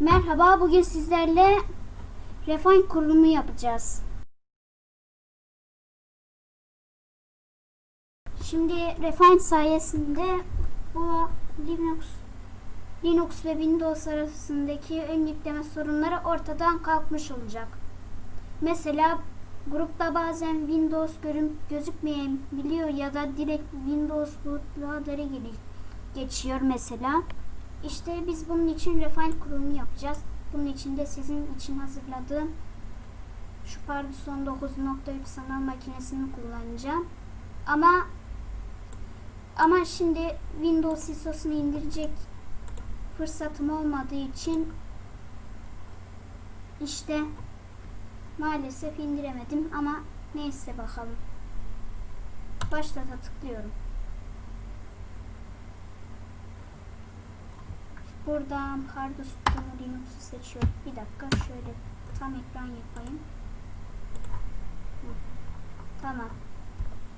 Merhaba, bugün sizlerle Refine kurulumu yapacağız. Şimdi Refine sayesinde bu Linux Linux ve Windows arasındaki ön yükleme sorunları ortadan kalkmış olacak. Mesela grupta bazen Windows görün gözükmeyebiliyor ya da direkt Windows bootloader'ı geri- geçiyor mesela. İşte biz bunun için refine kurulumu yapacağız. Bunun için de sizin için hazırladığım şu Pardison 9.3 sanal makinesini kullanacağım. Ama ama şimdi Windows ISO'sunu indirecek fırsatım olmadığı için işte maalesef indiremedim ama neyse bakalım. Başlata tıklıyorum. Buradan Pardus Kutumu Linux'u seçiyorum. Bir dakika şöyle tam ekran yapayım. Tamam.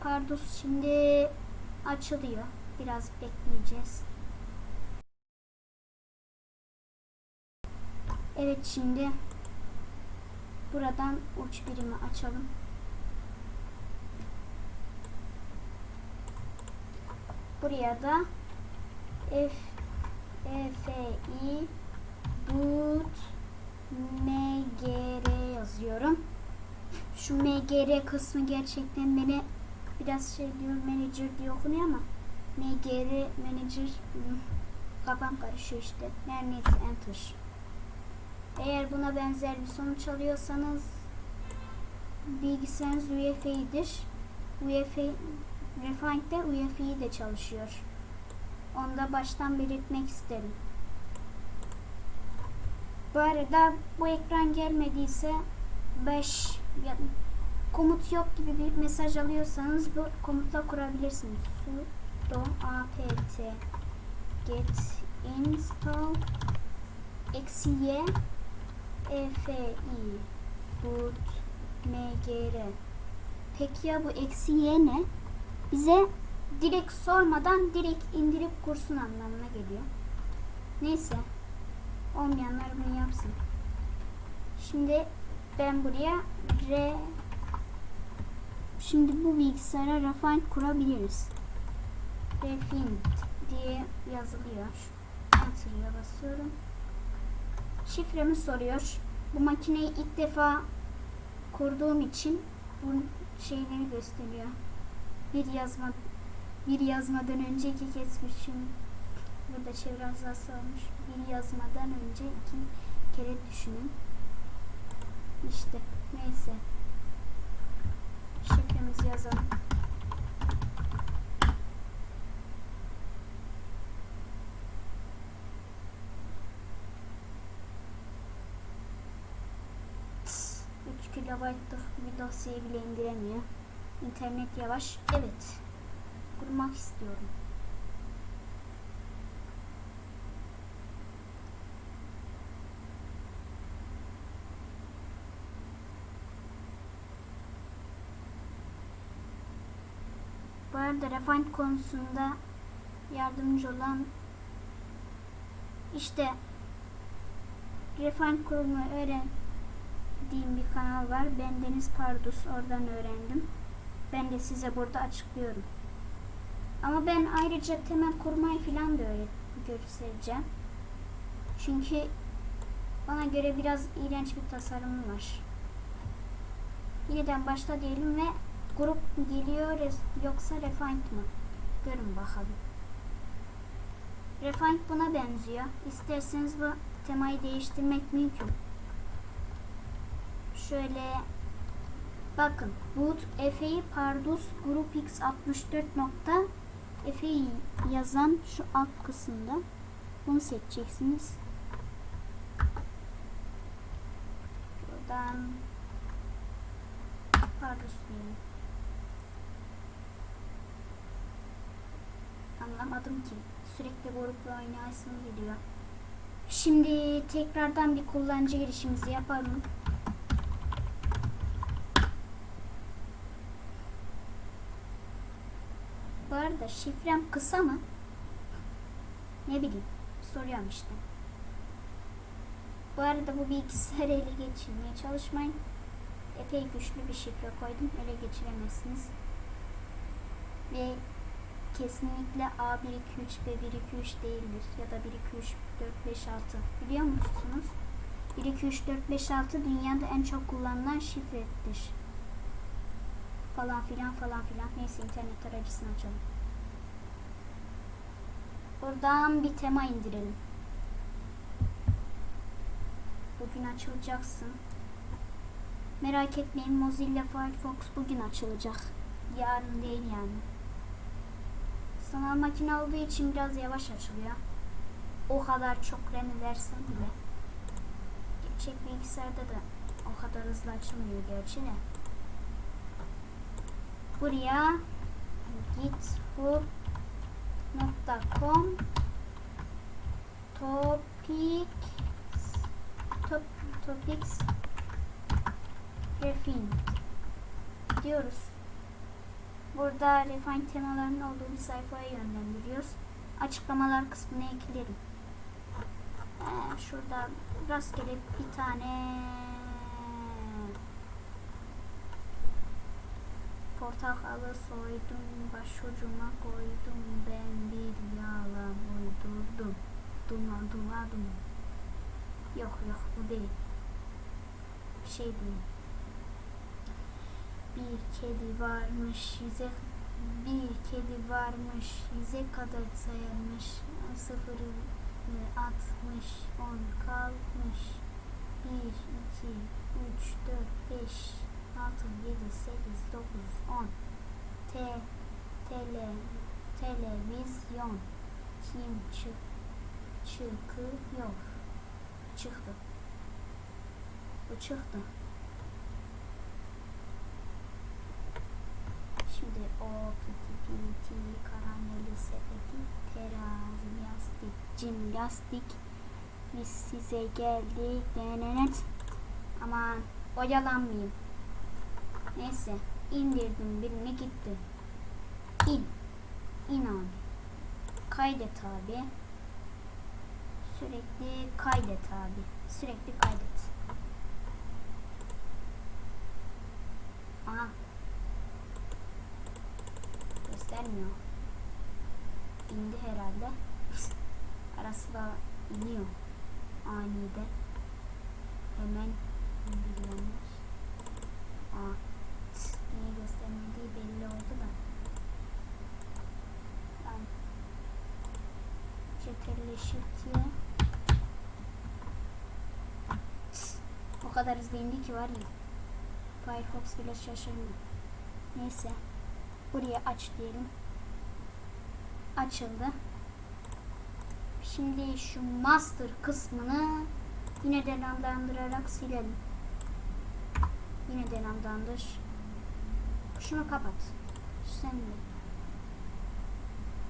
Pardus şimdi açılıyor. Biraz bekleyeceğiz. Evet şimdi buradan uç birimi açalım. Buraya da F EFI boot mgr yazıyorum. Şu mgr kısmı gerçekten beni biraz şey diyor manager diye okunuyor ama mgr manager kafam karışıyor işte. Her enter. Eğer buna benzer bir sonuç alıyorsanız bilgisayarınız UEFI'dir. UEFI Refine'de UEFI de çalışıyor. Onu da baştan belirtmek isterim. Bu arada bu ekran gelmediyse 5 ya, komut yok gibi bir mesaj alıyorsanız bu komutla kurabilirsiniz. sudo apt get install eksi y efi boot mgr peki ya bu eksi y ne? Bize direkt sormadan direkt indirip kursun anlamına geliyor. Neyse. Olmayanlar bunu yapsın. Şimdi ben buraya R Şimdi bu bilgisayara Refine kurabiliriz. Refine diye yazılıyor. Enter'ya basıyorum. Şifremi soruyor. Bu makineyi ilk defa kurduğum için bu şeyleri gösteriyor. Bir yazma bir yazmadan önce iki düşün. Burada çevre azası olmuş. Bir yazmadan önce iki kere düşünün. İşte neyse. Şifremizi yazalım. Tıs, 3 kilobaytlık bir dosyayı bile indiremiyor. İnternet yavaş. Evet kurmak istiyorum. Bu arada Refine konusunda yardımcı olan işte Refine kurulumu öğrendiğim bir kanal var. Ben Deniz Pardus oradan öğrendim. Ben de size burada açıklıyorum. Ama ben ayrıca temel kurmayı falan da öğret göstereceğim. Çünkü bana göre biraz iğrenç bir tasarımı var. Yeniden başla diyelim ve grup geliyor yoksa refined mı? Görün bakalım. Refined buna benziyor. İsterseniz bu temayı değiştirmek mümkün. Şöyle bakın boot efe pardus group x64 nokta Efe'yi yazan şu alt kısımda bunu seçeceksiniz. Buradan diyelim. Anlamadım ki. Sürekli grupla oynayasım geliyor. Şimdi tekrardan bir kullanıcı girişimizi yapalım. Bu arada şifrem kısa mı? Ne bileyim. Soruyorum işte. Bu arada bu bilgisayarı ele geçirmeye çalışmayın. Epey güçlü bir şifre koydum. Ele geçiremezsiniz. Ve kesinlikle A1 2 3 B 1 2 3 değildir. Ya da 1 2 3 4 5 6. Biliyor musunuz? 1 2 3 4 5 6 dünyada en çok kullanılan şifredir. Falan filan falan filan. Neyse internet tarayıcısını açalım. Buradan bir tema indirelim. Bugün açılacaksın. Merak etmeyin Mozilla Firefox bugün açılacak. Yarın değil yani. Sanal makine olduğu için biraz yavaş açılıyor. O kadar çok RAM'i versen bile. Gerçek bilgisayarda da o kadar hızlı açılmıyor gerçi de. Buraya github.com topic top, topics refine diyoruz. Burada refine temalarının olduğu bir sayfaya yönlendiriyoruz. Açıklamalar kısmına eklerim. Ee, şurada rastgele bir tane portakalı soydum başucuma koydum ben bir yağla uydurdum. Duma duma dum yok yok bu değil. Bir şey değil. Bir kedi varmış yüze bir kedi varmış yüze kadar sayarmış sıfırı atmış on kalmış. Bir iki üç dört beş altı yedi sekiz dokuz on. Te tele televizyon. Kim çık çıkıyor? Çıktı. Bu çıktı. Şimdi o piti piti karameli sepeti terazi yastık cim lastik biz size geldik. Denenet aman oyalanmayayım neyse indirdim birini gitti in in abi kaydet abi sürekli kaydet abi sürekli kaydet aha göstermiyor. İndi herhalde. Arası da iniyor. Anide. Hemen indiriyormuş. Aa, göstermediği belli oldu da. Ben Ctrl Shift'ye o kadar hızlı indi ki var ya. Firefox bile şaşırdı. Neyse. Buraya aç diyelim. Açıldı. Şimdi şu master kısmını yine denamlandırarak silelim. Yine denamlandır. Şunu kapat. Sen de.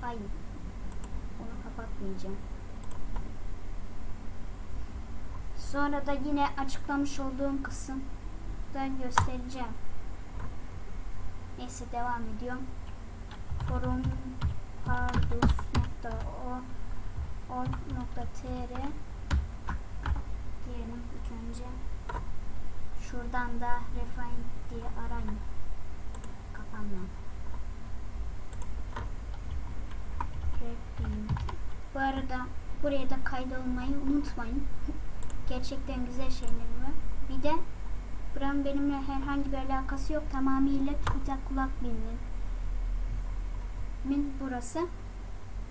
Hayır. Onu kapatmayacağım. Sonra da yine açıklamış olduğum kısımda göstereceğim. Neyse devam ediyorum. Forum pardus.o.tr diyelim ilk önce. Şuradan da refine diye arayın. Kapanma. Refine. Bu arada buraya da kaydolmayı unutmayın. Gerçekten güzel şeyler var. Bir de Buranın benimle herhangi bir alakası yok. Tamamıyla Twitter kulak bilmin. Min burası.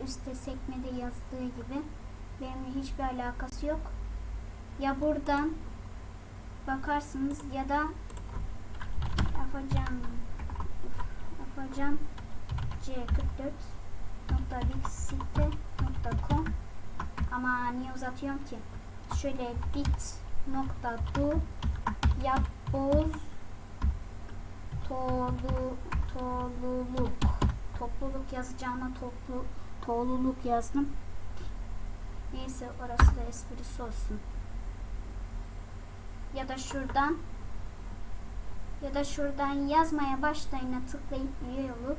Üste sekmede yazdığı gibi. Benimle hiçbir alakası yok. Ya buradan bakarsınız ya da Afacan Afacan c44.bitsite.com ama niye uzatıyorum ki? Şöyle bit.do yapboz tolu topluluk topluluk yazacağıma toplu topluluk yazdım. Neyse orası da esprisi olsun. Ya da şuradan ya da şuradan yazmaya başlayına tıklayıp üye olup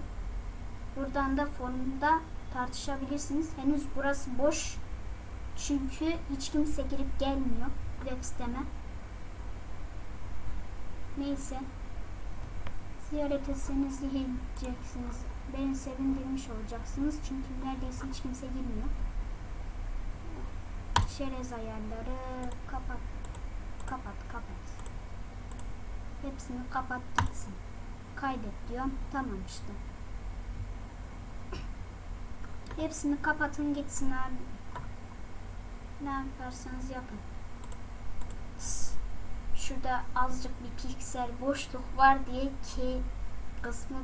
buradan da forumda tartışabilirsiniz. Henüz burası boş. Çünkü hiç kimse girip gelmiyor web siteme. Neyse. Ziyaret etseniz diyeceksiniz. Beni sevindirmiş olacaksınız. Çünkü neredeyse hiç kimse girmiyor. Şerez ayarları kapat. Kapat kapat. Hepsini kapat gitsin. Kaydet diyorum. Tamam işte. Hepsini kapatın gitsin abi. Ne yaparsanız yapın. Şurada azıcık bir piksel boşluk var diye ki kısmı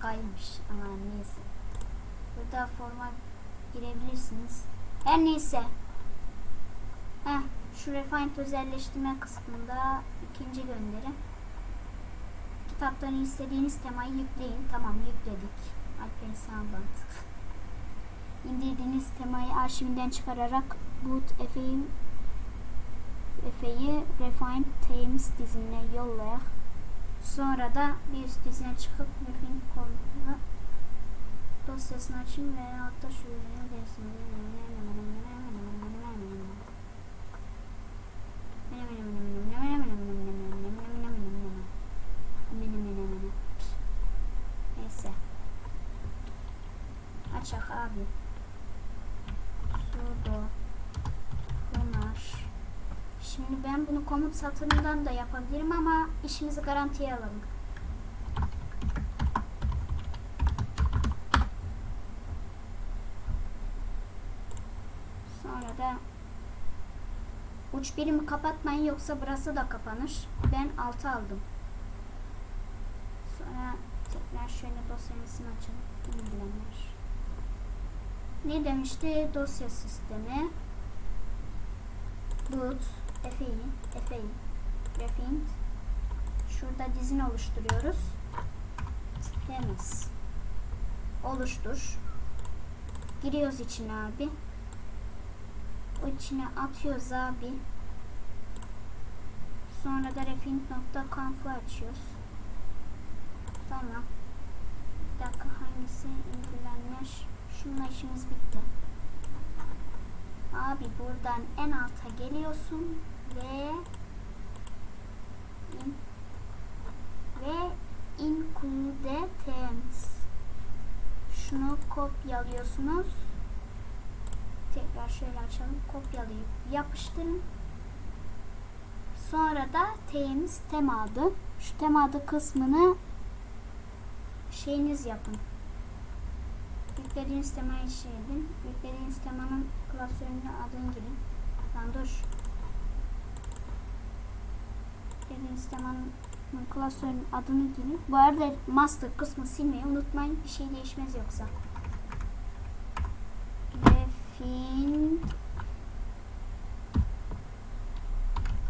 kaymış. Ama neyse. Burada forma girebilirsiniz. Her neyse. Heh, şu refined özelleştirme kısmında ikinci gönderi. Kitaptan istediğiniz temayı yükleyin. Tamam yükledik. Alper Sağbant. İndirdiğiniz temayı arşivinden çıkararak boot Efe'yi Efe'yi Refined Themes dizinine yollayak. Sonra da bir üst dizine çıkıp Refine kodunu dosyasını açın ve altta şu ürünü Neyse. Abi. Sudo Bunlar. Şimdi ben bunu komut satırından da yapabilirim ama işimizi garantiye alalım. Sonra da uç birimi kapatmayın yoksa burası da kapanır. Ben 6 aldım. Sonra tekrar şöyle dosyamızını açalım. İlgilenir. Ne demişti? Dosya sistemi. Boot, Efe'yi, Efe'yi, Refined. Şurada dizin oluşturuyoruz. Temiz. Oluştur. Giriyoruz içine abi. O içine atıyoruz abi. Sonra da refined.conf'u açıyoruz. Tamam. Bir dakika hangisi ilgilenir? Şununla işimiz bitti. Abi buradan en alta geliyorsun ve in, ve include terms. Şunu kopyalıyorsunuz. Tekrar şöyle açalım. Kopyalayıp yapıştırın. Sonra da temiz tema adı. Şu tema adı kısmını şeyiniz yapın. Yüklediğiniz temayı şey edin. Yüklediğiniz temanın klasörüne adını girin. Lan dur. Temanın klasörün adını girin. Bu arada master kısmı silmeyi unutmayın. Bir şey değişmez yoksa. Refin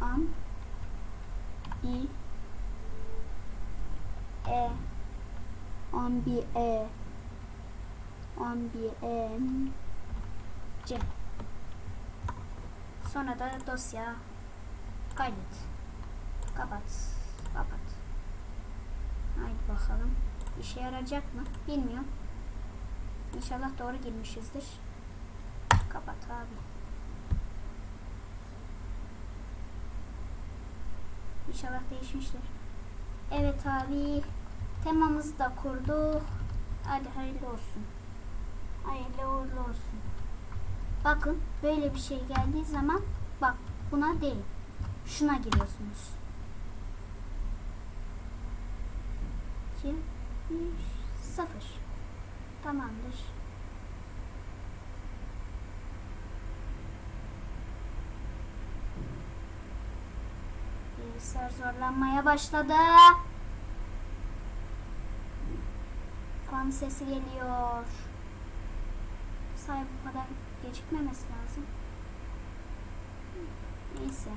am i e ambi e ambient C. Sonra da dosya kaydet. Kapat. Kapat. Haydi bakalım. İşe yarayacak mı? Bilmiyorum. İnşallah doğru girmişizdir. Kapat abi. İnşallah değişmiştir. Evet abi. Temamızı da kurduk. Hadi hayırlı olsun. Hayırlı uğurlu olsun. Bakın böyle bir şey geldiği zaman bak buna değil. Şuna giriyorsunuz. 2 1 0 Tamamdır. Bilgisayar zorlanmaya başladı. Fan sesi geliyor. Say bu kadar gecikmemesi lazım. Neyse.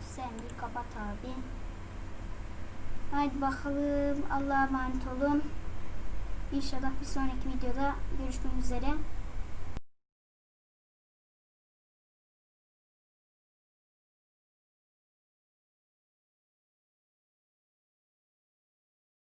Sen bir kapat abi. Haydi bakalım. Allah'a emanet olun. İnşallah bir sonraki videoda görüşmek üzere.